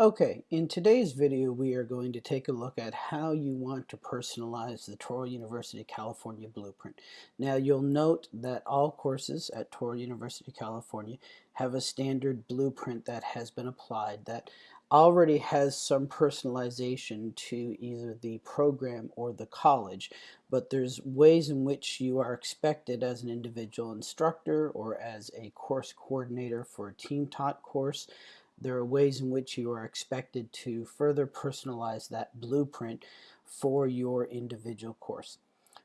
Okay, in today's video we are going to take a look at how you want to personalize the Touro University California Blueprint. Now you'll note that all courses at Touro University of California have a standard blueprint that has been applied that already has some personalization to either the program or the college, but there's ways in which you are expected as an individual instructor or as a course coordinator for a team taught course there are ways in which you are expected to further personalize that blueprint for your individual course.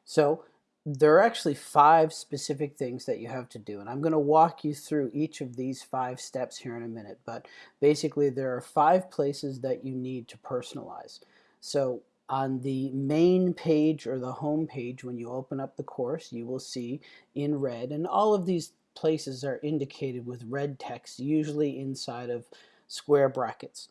So there are actually five specific things that you have to do and I'm going to walk you through each of these five steps here in a minute but basically there are five places that you need to personalize so on the main page or the home page when you open up the course you will see in red and all of these places are indicated with red text, usually inside of square brackets.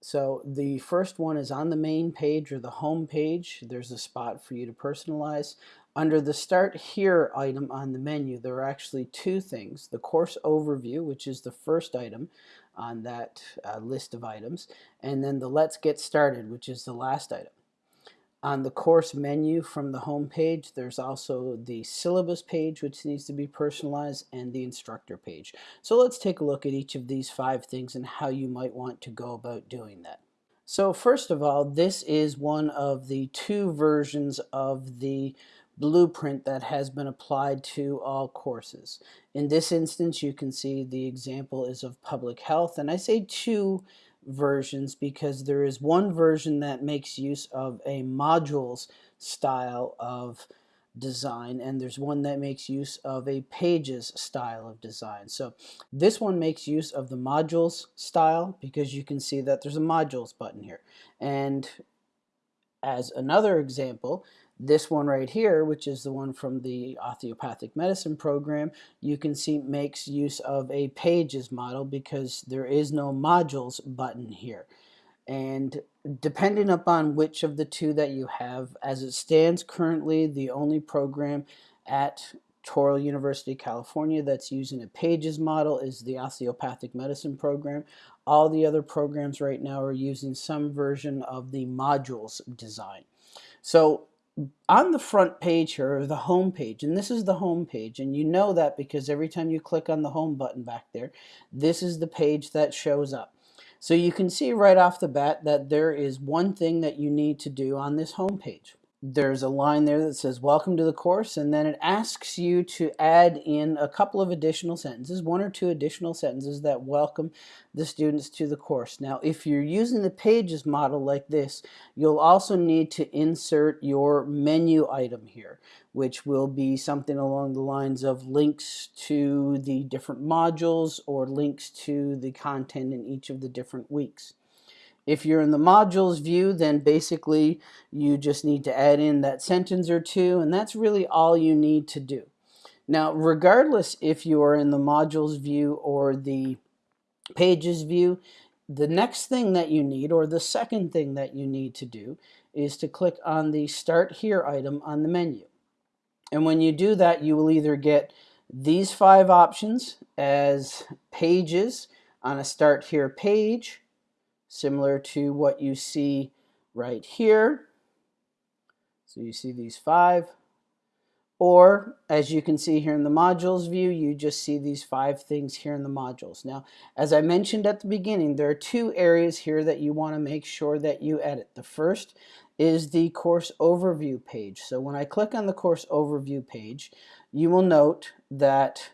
So the first one is on the main page or the home page. There's a spot for you to personalize. Under the Start Here item on the menu, there are actually two things. The course overview, which is the first item on that uh, list of items, and then the Let's Get Started, which is the last item. On the course menu from the home page, there's also the syllabus page, which needs to be personalized, and the instructor page. So let's take a look at each of these five things and how you might want to go about doing that. So first of all, this is one of the two versions of the blueprint that has been applied to all courses. In this instance, you can see the example is of public health, and I say two versions because there is one version that makes use of a modules style of design and there's one that makes use of a pages style of design. So this one makes use of the modules style because you can see that there's a modules button here. And as another example, this one right here, which is the one from the osteopathic medicine program, you can see makes use of a pages model because there is no modules button here. And depending upon which of the two that you have, as it stands currently, the only program at Touro University, California that's using a pages model is the osteopathic medicine program. All the other programs right now are using some version of the modules design. So on the front page here, or the home page, and this is the home page, and you know that because every time you click on the home button back there, this is the page that shows up. So you can see right off the bat that there is one thing that you need to do on this home page there's a line there that says welcome to the course and then it asks you to add in a couple of additional sentences one or two additional sentences that welcome the students to the course. Now if you're using the pages model like this you'll also need to insert your menu item here which will be something along the lines of links to the different modules or links to the content in each of the different weeks if you're in the modules view, then basically you just need to add in that sentence or two, and that's really all you need to do. Now, regardless if you are in the modules view or the pages view, the next thing that you need, or the second thing that you need to do, is to click on the Start Here item on the menu. And when you do that, you will either get these five options as pages on a Start Here page, similar to what you see right here. So you see these five. Or, as you can see here in the modules view, you just see these five things here in the modules. Now, as I mentioned at the beginning, there are two areas here that you want to make sure that you edit. The first is the course overview page. So when I click on the course overview page, you will note that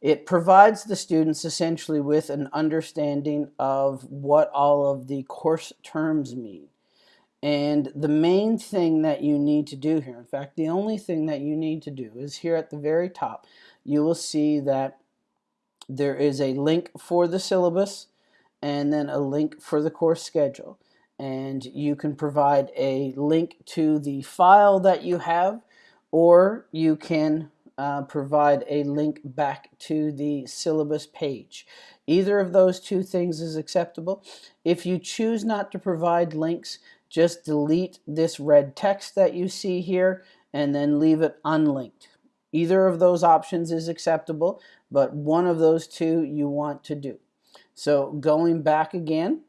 it provides the students essentially with an understanding of what all of the course terms mean. And the main thing that you need to do here, in fact, the only thing that you need to do is here at the very top, you will see that there is a link for the syllabus and then a link for the course schedule. And you can provide a link to the file that you have, or you can uh, provide a link back to the syllabus page. Either of those two things is acceptable. If you choose not to provide links, just delete this red text that you see here and then leave it unlinked. Either of those options is acceptable, but one of those two you want to do. So going back again,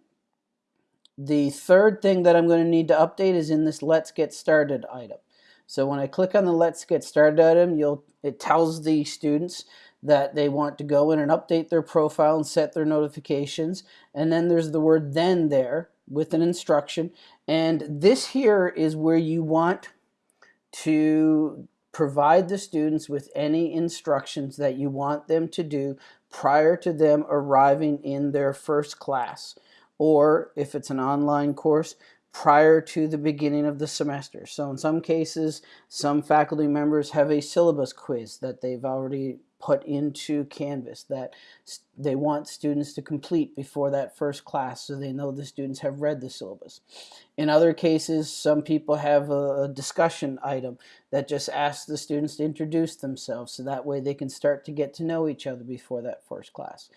The third thing that I'm going to need to update is in this Let's Get Started item. So when I click on the Let's Get Started item, you'll it tells the students that they want to go in and update their profile and set their notifications. And then there's the word then there with an instruction. And this here is where you want to provide the students with any instructions that you want them to do prior to them arriving in their first class. Or if it's an online course, prior to the beginning of the semester. So in some cases, some faculty members have a syllabus quiz that they've already put into Canvas that they want students to complete before that first class so they know the students have read the syllabus. In other cases, some people have a, discussion item that just asks the students to introduce themselves so that way they can start to get to know each other before that first class.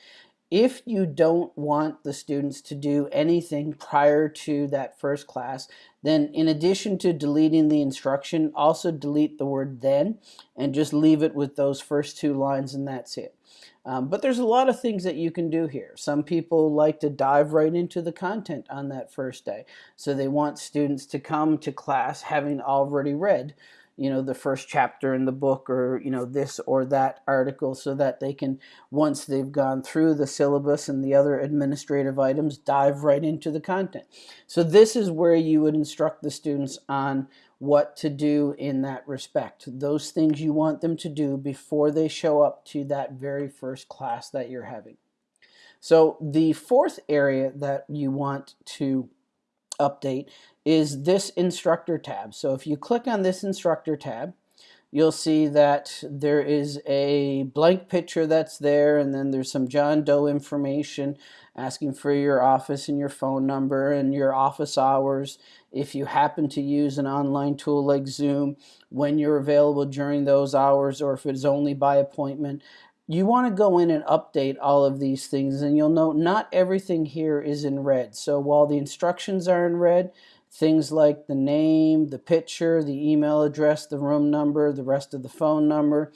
If you don't want the students to do anything prior to that first class, then in addition to deleting the instruction, also delete the word then and just leave it with those first two lines and that's it. Um, but there's a lot of things that you can do here. Some people like to dive right into the content on that first day. So they want students to come to class having already read you know the first chapter in the book or you know this or that article so that they can once they've gone through the syllabus and the other administrative items dive right into the content. So this is where you would instruct the students on what to do in that respect. Those things you want them to do before they show up to that very first class that you're having. So the fourth area that you want to update is this instructor tab. So if you click on this instructor tab, you'll see that there is a blank picture that's there and then there's some John Doe information asking for your office and your phone number and your office hours if you happen to use an online tool like Zoom when you're available during those hours or if it's only by appointment you want to go in and update all of these things and you'll note not everything here is in red. So while the instructions are in red things like the name, the picture, the email address, the room number, the rest of the phone number,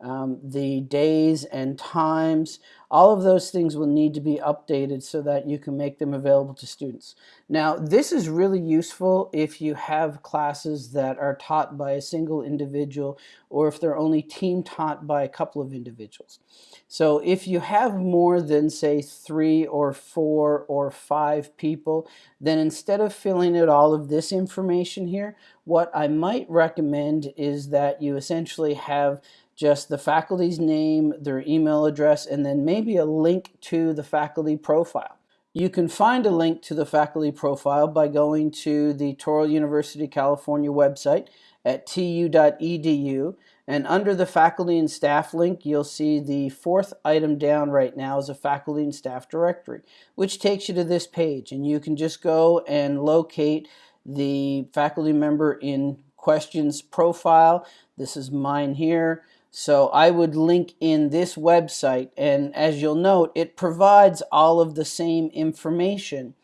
um, the days and times, all of those things will need to be updated so that you can make them available to students. Now, this is really useful if you have classes that are taught by a single individual or if they're only team taught by a couple of individuals. So if you have more than, say, three or four or five people, then instead of filling out all of this information here, what I might recommend is that you essentially have just the faculty's name, their email address, and then maybe a link to the faculty profile. You can find a link to the faculty profile by going to the Touro University California website at tu.edu and under the faculty and staff link you'll see the fourth item down right now is a faculty and staff directory which takes you to this page and you can just go and locate the faculty member in questions profile. This is mine here. So I would link in this website and as you'll note it provides all of the same information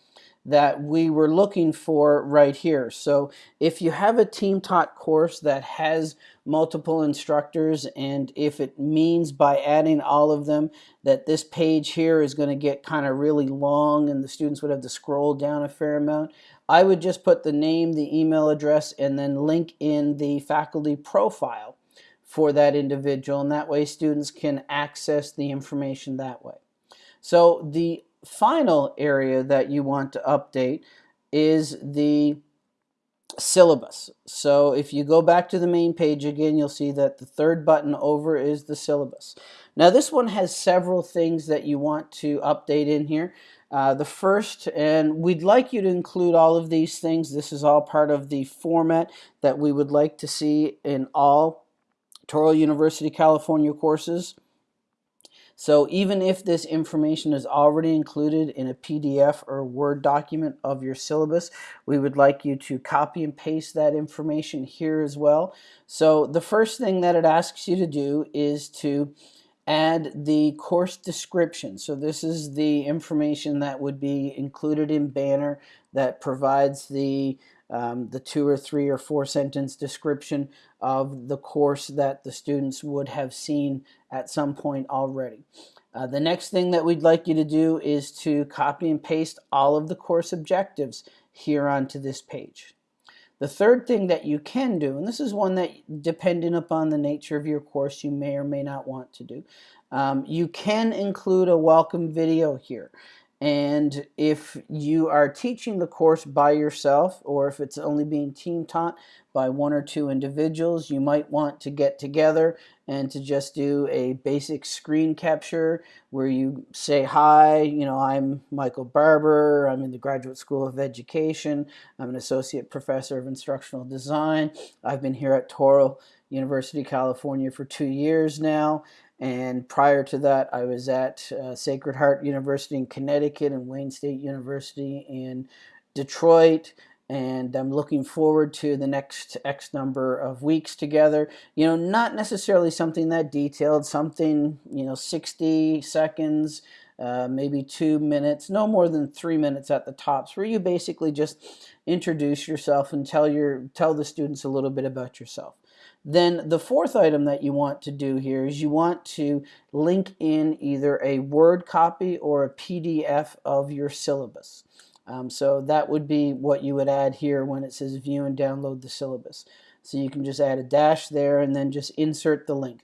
that we were looking for right here. So if you have a team taught course that has multiple instructors and if it means by adding all of them that this page here is going to get kind of really long and the students would have to scroll down a fair amount, I would just put the name, the email address, and then link in the faculty profile for that individual and that way students can access the information that way. So the final area that you want to update is the syllabus. So if you go back to the main page again, you'll see that the third button over is the syllabus. Now this one has several things that you want to update in here. Uh, the first, and we'd like you to include all of these things. This is all part of the format that we would like to see in all Touro University, California courses. So even if this information is already included in a PDF or Word document of your syllabus, we would like you to copy and paste that information here as well. So the first thing that it asks you to do is to add the course description. So this is the information that would be included in Banner that provides the um, the two or three or four sentence description of the course that the students would have seen at some point already. Uh, the next thing that we'd like you to do is to copy and paste all of the course objectives here onto this page. The third thing that you can do, and this is one that depending upon the nature of your course you may or may not want to do, um, you can include a welcome video here. And if you are teaching the course by yourself, or if it's only being team taught by one or two individuals, you might want to get together and to just do a basic screen capture where you say, hi, you know, I'm Michael Barber, I'm in the Graduate School of Education, I'm an Associate Professor of Instructional Design, I've been here at Touro University, California for two years now, and prior to that, I was at uh, Sacred Heart University in Connecticut and Wayne State University in Detroit. And I'm looking forward to the next X number of weeks together. You know, not necessarily something that detailed, something, you know, 60 seconds, uh, maybe two minutes, no more than three minutes at the tops, where you basically just introduce yourself and tell your tell the students a little bit about yourself. Then the fourth item that you want to do here is you want to link in either a Word copy or a PDF of your syllabus. Um, so that would be what you would add here when it says view and download the syllabus. So you can just add a dash there and then just insert the link.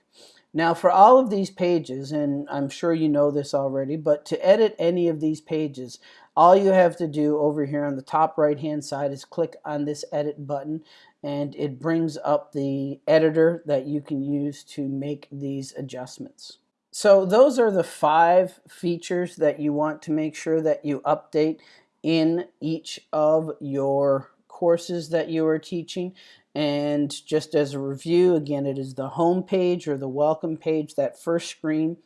Now for all of these pages, and I'm sure you know this already, but to edit any of these pages, all you have to do over here on the top right hand side is click on this edit button and it brings up the editor that you can use to make these adjustments. So those are the five features that you want to make sure that you update in each of your courses that you are teaching. And just as a review, again, it is the home page or the welcome page, that first screen.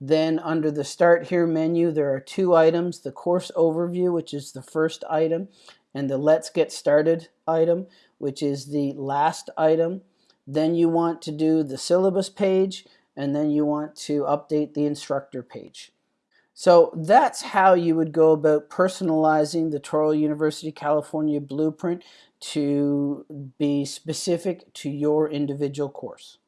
Then under the Start Here menu, there are two items, the course overview, which is the first item, and the Let's Get Started item, which is the last item. Then you want to do the syllabus page, and then you want to update the instructor page. So that's how you would go about personalizing the Touro University California Blueprint to be specific to your individual course.